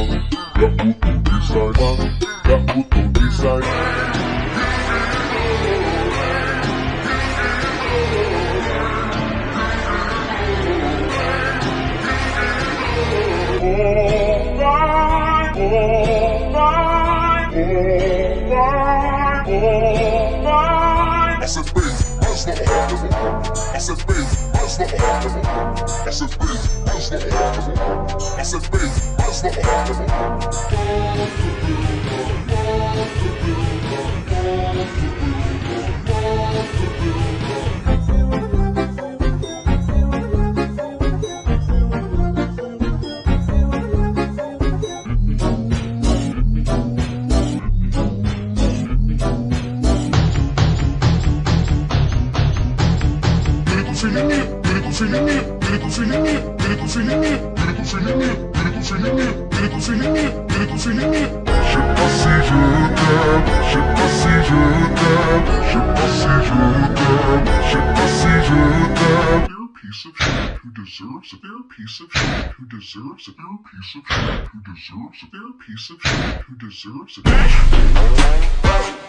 Garoto design, garoto design. I said bass, that's not a hard level. I said bass, that's not a hard level. I said bass, that's not Where's the heart? I said, baby, where's the heart? feeling it, lyrical feeling it, feeling it. перед усиление, перед усиление, перед усиление, перед усиление, перед усиление. Je sais pas si je t'aime, je sais pas si je t'aime, je sais pas si je t'aime, je sais pas si je t'aime. You're a piece of shit who deserves it. You're a piece of shit who deserves it. You're a piece of shit who deserves it. You're a piece of shit who deserves it.